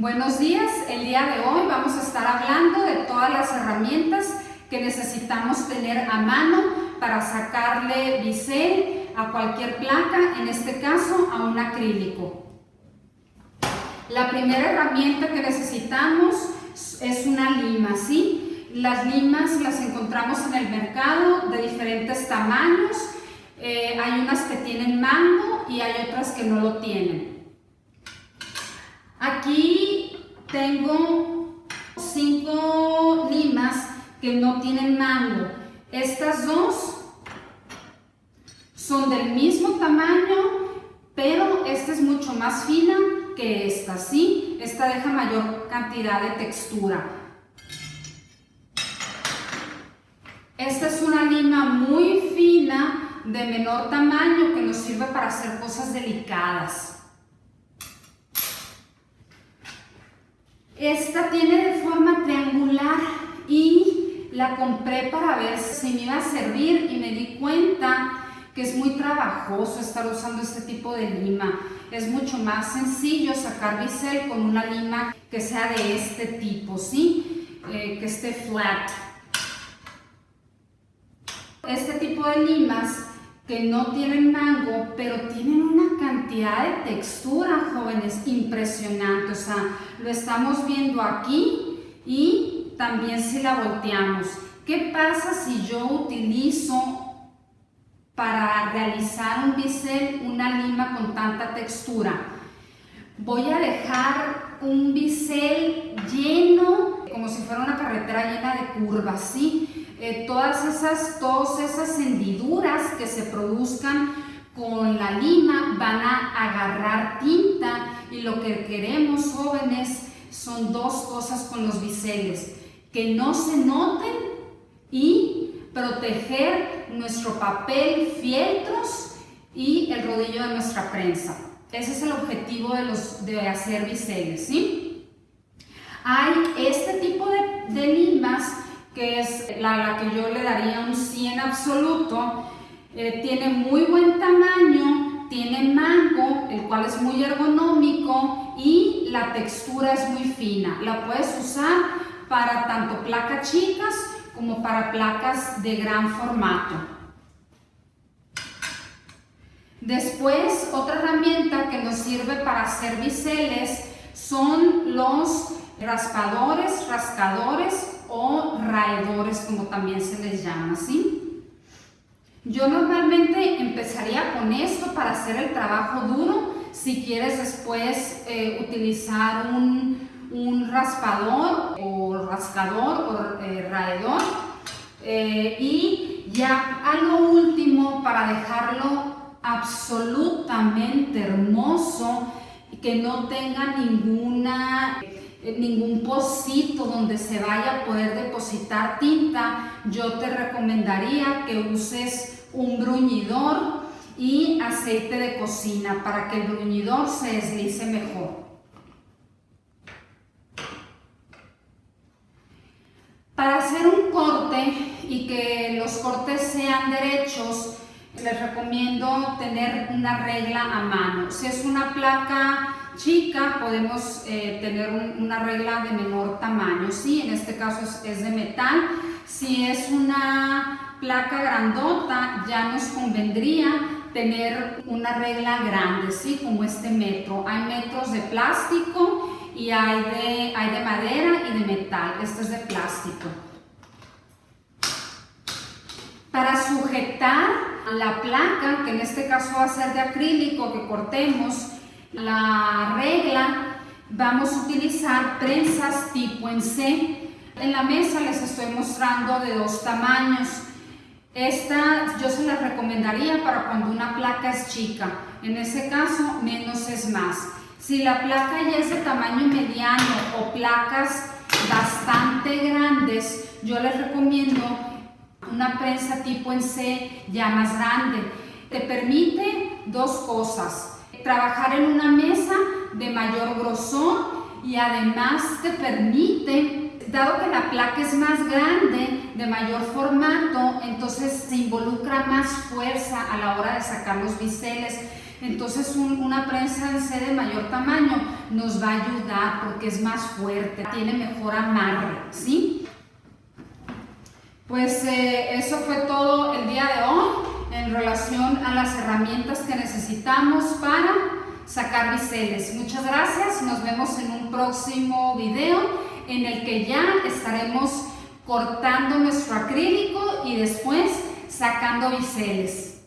Buenos días, el día de hoy vamos a estar hablando de todas las herramientas que necesitamos tener a mano para sacarle bisel a cualquier placa, en este caso a un acrílico. La primera herramienta que necesitamos es una lima, ¿sí? Las limas las encontramos en el mercado de diferentes tamaños, eh, hay unas que tienen mango y hay otras que no lo tienen. Aquí tengo cinco limas que no tienen mango. Estas dos son del mismo tamaño, pero esta es mucho más fina que esta, ¿sí? Esta deja mayor cantidad de textura. Esta es una lima muy fina, de menor tamaño, que nos sirve para hacer cosas delicadas. Esta tiene de forma triangular y la compré para ver si me iba a servir y me di cuenta que es muy trabajoso estar usando este tipo de lima. Es mucho más sencillo sacar bisel con una lima que sea de este tipo, ¿sí? Eh, que esté flat. Este tipo de limas que no tienen mango, pero tienen de textura, jóvenes, impresionante. O sea, lo estamos viendo aquí y también si la volteamos. ¿Qué pasa si yo utilizo para realizar un bisel una lima con tanta textura? Voy a dejar un bisel lleno, como si fuera una carretera llena de curvas, ¿sí? Eh, todas, esas, todas esas hendiduras que se produzcan con la lima van a agarrar tinta y lo que queremos jóvenes son dos cosas con los biseles, que no se noten y proteger nuestro papel, fieltros y el rodillo de nuestra prensa. Ese es el objetivo de, los, de hacer biseles, ¿sí? Hay este tipo de, de limas que es la, que yo le daría un 100 absoluto, eh, tiene muy buen tamaño, tiene mango, el cual es muy ergonómico y la textura es muy fina. La puedes usar para tanto placas chicas como para placas de gran formato. Después, otra herramienta que nos sirve para hacer biseles son los raspadores, rascadores o raedores, como también se les llama, ¿sí? Yo normalmente empezaría con esto para hacer el trabajo duro. Si quieres después eh, utilizar un, raspador o rascador o eh, raedor. Eh, y ya a lo último, para dejarlo absolutamente hermoso, que no tenga ninguna ningún pocito donde se vaya a poder depositar tinta, yo te recomendaría que uses un bruñidor y aceite de cocina para que el bruñidor se deslice mejor. Para hacer un corte y que los cortes sean derechos, les recomiendo tener una regla a mano. Si es una placa chica, podemos eh, tener una regla de menor tamaño, ¿sí? En este caso es, de metal. Si es una placa grandota, ya nos convendría tener una regla grande, ¿sí? Como este metro. Hay metros de plástico y hay de, hay de madera y de metal. Este es de plástico. Para sujetar la placa, que en este caso va a ser de acrílico que cortemos, la regla, vamos a utilizar prensas tipo en C. En la mesa les estoy mostrando de dos tamaños. Esta yo se la recomendaría para cuando una placa es chica. En ese caso, menos es más. Si la placa ya es de tamaño mediano o placas bastante grandes, yo les recomiendo una prensa tipo en C ya más grande. Te permite dos cosas trabajar en una mesa de mayor grosor y además te permite, dado que la placa es más grande, de mayor formato, entonces se involucra más fuerza a la hora de sacar los biseles. Entonces una prensa en C de mayor tamaño nos va a ayudar porque es más fuerte, tiene mejor amarre, ¿sí? Pues eh, eso fue todo el día de hoy relación a las herramientas que necesitamos para sacar biseles. Muchas gracias, nos vemos en un próximo video en el que ya estaremos cortando nuestro acrílico y después sacando biseles.